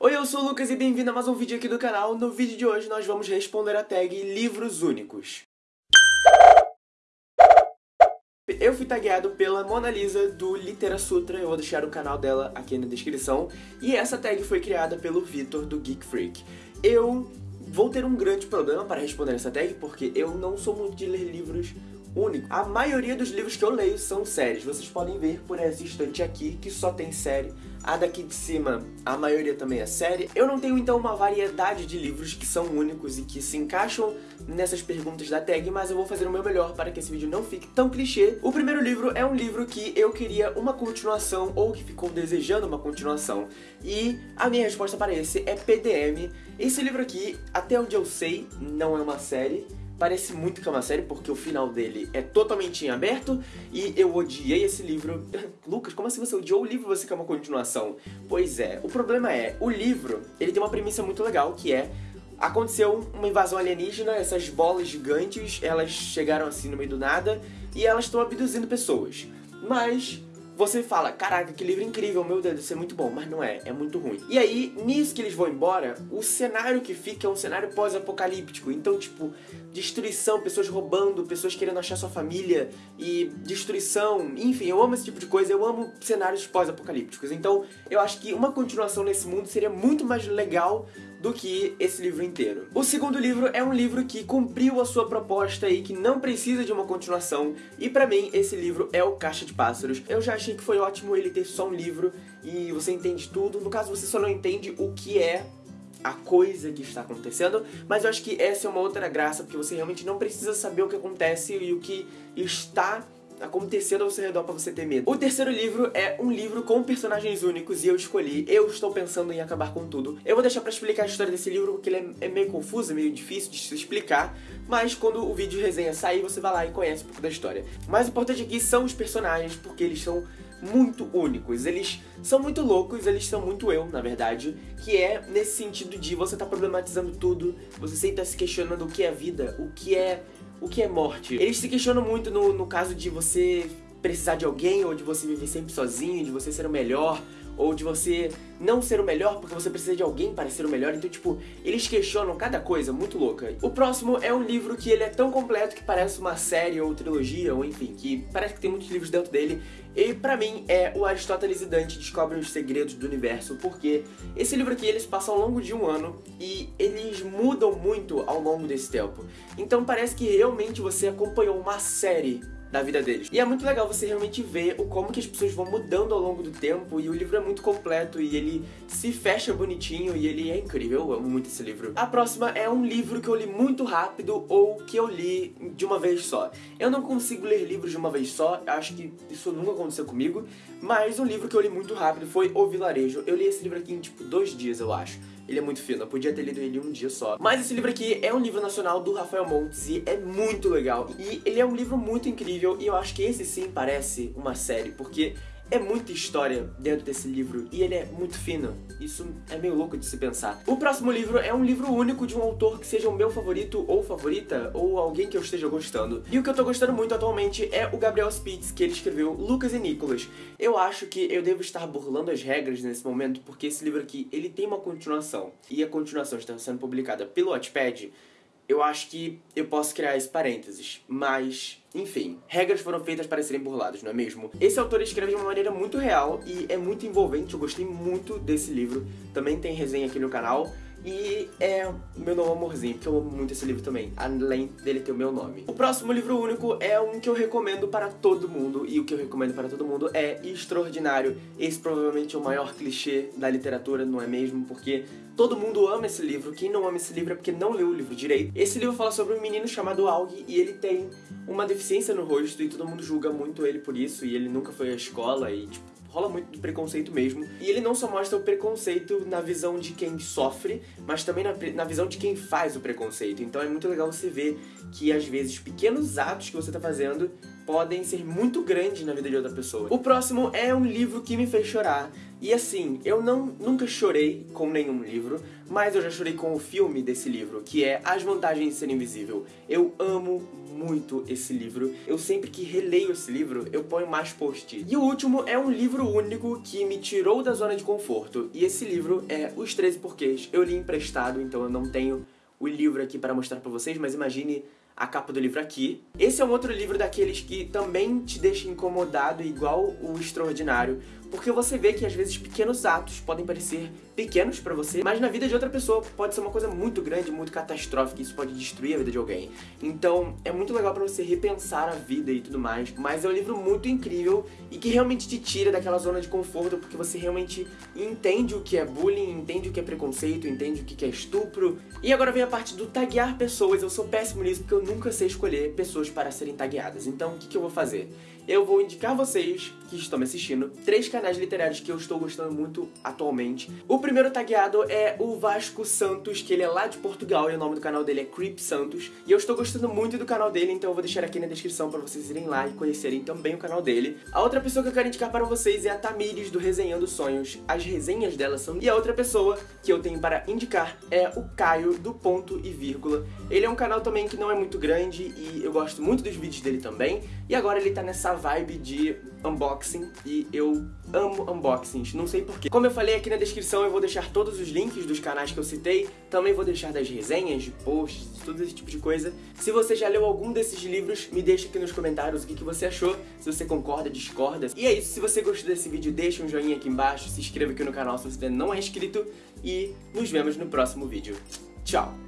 Oi, eu sou o Lucas e bem-vindo a mais um vídeo aqui do canal. No vídeo de hoje nós vamos responder a tag Livros Únicos. Eu fui tagueado pela Mona Lisa do Litera Sutra, eu vou deixar o canal dela aqui na descrição. E essa tag foi criada pelo Vitor do Geek Freak. Eu vou ter um grande problema para responder essa tag, porque eu não sou muito de ler livros único. A maioria dos livros que eu leio são séries. Vocês podem ver por essa estante aqui que só tem série. A daqui de cima, a maioria também é série. Eu não tenho então uma variedade de livros que são únicos e que se encaixam nessas perguntas da tag, mas eu vou fazer o meu melhor para que esse vídeo não fique tão clichê. O primeiro livro é um livro que eu queria uma continuação ou que ficou desejando uma continuação. E a minha resposta para esse é PDM. Esse livro aqui, até onde eu sei, não é uma série parece muito que é uma série, porque o final dele é totalmente em aberto, e eu odiei esse livro. Lucas, como assim você odiou o livro você quer uma continuação? Pois é, o problema é, o livro, ele tem uma premissa muito legal, que é aconteceu uma invasão alienígena, essas bolas gigantes, elas chegaram assim no meio do nada, e elas estão abduzindo pessoas. Mas você fala, caraca, que livro incrível, meu Deus, isso é muito bom, mas não é, é muito ruim. E aí, nisso que eles vão embora, o cenário que fica é um cenário pós-apocalíptico. Então, tipo, destruição, pessoas roubando, pessoas querendo achar sua família e destruição, enfim, eu amo esse tipo de coisa, eu amo cenários pós-apocalípticos. Então, eu acho que uma continuação nesse mundo seria muito mais legal do que esse livro inteiro. O segundo livro é um livro que cumpriu a sua proposta e que não precisa de uma continuação, e para mim esse livro é o Caixa de Pássaros. Eu já achei que foi ótimo ele ter só um livro e você entende tudo, no caso você só não entende o que é a coisa que está acontecendo, mas eu acho que essa é uma outra graça, porque você realmente não precisa saber o que acontece e o que está acontecendo ao seu redor pra você ter medo. O terceiro livro é um livro com personagens únicos e eu escolhi, eu estou pensando em acabar com tudo. Eu vou deixar pra explicar a história desse livro porque ele é, é meio confuso, é meio difícil de se explicar, mas quando o vídeo de resenha sair, você vai lá e conhece um pouco da história. O mais importante aqui são os personagens, porque eles são muito únicos. Eles são muito loucos, eles são muito eu, na verdade, que é nesse sentido de você tá problematizando tudo, você sempre tá se questionando o que é vida, o que é o que é morte. Eles se questionam muito no, no caso de você precisar de alguém, ou de você viver sempre sozinho, de você ser o melhor, ou de você não ser o melhor porque você precisa de alguém para ser o melhor. Então, tipo, eles questionam cada coisa muito louca. O próximo é um livro que ele é tão completo que parece uma série ou trilogia, ou enfim, que parece que tem muitos livros dentro dele. E pra mim é o Aristóteles e Dante descobrem os segredos do universo, porque esse livro aqui eles passam ao longo de um ano e eles mudam muito ao longo desse tempo. Então parece que realmente você acompanhou uma série da vida deles. E é muito legal você realmente ver o como que as pessoas vão mudando ao longo do tempo e o livro é muito completo e ele se fecha bonitinho e ele é incrível, eu amo muito esse livro. A próxima é um livro que eu li muito rápido ou que eu li de uma vez só. Eu não consigo ler livros de uma vez só, acho que isso nunca aconteceu comigo, mas um livro que eu li muito rápido foi O Vilarejo. Eu li esse livro aqui em tipo dois dias, eu acho. Ele é muito fino, eu podia ter lido ele um dia só. Mas esse livro aqui é um livro nacional do Rafael Montes e é muito legal. E ele é um livro muito incrível e eu acho que esse sim parece uma série, porque é muita história dentro desse livro e ele é muito fino. Isso é meio louco de se pensar. O próximo livro é um livro único de um autor que seja o meu favorito ou favorita, ou alguém que eu esteja gostando. E o que eu tô gostando muito atualmente é o Gabriel Spitz, que ele escreveu Lucas e Nicolas. Eu acho que eu devo estar burlando as regras nesse momento, porque esse livro aqui, ele tem uma continuação. E a continuação está sendo publicada pelo Wattpad eu acho que eu posso criar esse parênteses, mas, enfim, regras foram feitas para serem burladas, não é mesmo? Esse autor escreve de uma maneira muito real e é muito envolvente, eu gostei muito desse livro, também tem resenha aqui no canal, e é meu novo amorzinho, porque eu amo muito esse livro também, além dele ter o meu nome. O próximo livro único é um que eu recomendo para todo mundo, e o que eu recomendo para todo mundo é Extraordinário. Esse provavelmente é o maior clichê da literatura, não é mesmo? Porque todo mundo ama esse livro, quem não ama esse livro é porque não leu o livro direito. Esse livro fala sobre um menino chamado Aug, e ele tem uma deficiência no rosto, e todo mundo julga muito ele por isso, e ele nunca foi à escola, e tipo, rola muito do preconceito mesmo. E ele não só mostra o preconceito na visão de quem sofre, mas também na, na visão de quem faz o preconceito. Então é muito legal você ver que às vezes pequenos atos que você tá fazendo podem ser muito grandes na vida de outra pessoa. O próximo é um livro que me fez chorar. E assim, eu não nunca chorei com nenhum livro, mas eu já chorei com o filme desse livro, que é As Vantagens de Ser Invisível. Eu amo muito esse livro. Eu sempre que releio esse livro, eu ponho mais post. E o último é um livro único que me tirou da zona de conforto. E esse livro é Os 13 Porquês. Eu li emprestado, então eu não tenho o livro aqui para mostrar para vocês, mas imagine a capa do livro aqui. Esse é um outro livro daqueles que também te deixa incomodado, igual o Extraordinário, porque você vê que às vezes pequenos atos podem parecer pequenos para você, mas na vida de outra pessoa pode ser uma coisa muito grande, muito catastrófica, isso pode destruir a vida de alguém. Então, é muito legal para você repensar a vida e tudo mais, mas é um livro muito incrível e que realmente te tira daquela zona de conforto, porque você realmente entende o que é bullying, entende o que é preconceito, entende o que é estupro. E agora vem a parte do taguear pessoas. Eu sou péssimo nisso porque eu nunca sei escolher pessoas para serem tagueadas. Então, o que, que eu vou fazer? Eu vou indicar vocês que estão me assistindo três canais literários que eu estou gostando muito atualmente. O primeiro tagueado é o Vasco Santos, que ele é lá de Portugal e o nome do canal dele é Creep Santos. E eu estou gostando muito do canal dele, então eu vou deixar aqui na descrição para vocês irem lá e conhecerem também o canal dele. A outra pessoa que eu quero indicar para vocês é a Tamires do Resenhando Sonhos. As resenhas dela são... E a outra pessoa que eu tenho para indicar é o Caio do Ponto e Vírgula. Ele é um canal também que não é muito grande e eu gosto muito dos vídeos dele também. E agora ele tá nessa vibe de unboxing e eu amo unboxings, não sei porquê. Como eu falei aqui na descrição, eu vou deixar todos os links dos canais que eu citei, também vou deixar das resenhas, de posts, tudo esse tipo de coisa. Se você já leu algum desses livros, me deixa aqui nos comentários o que, que você achou, se você concorda, discorda. E é isso, se você gostou desse vídeo, deixa um joinha aqui embaixo, se inscreva aqui no canal se você não é inscrito e nos vemos no próximo vídeo. Tchau!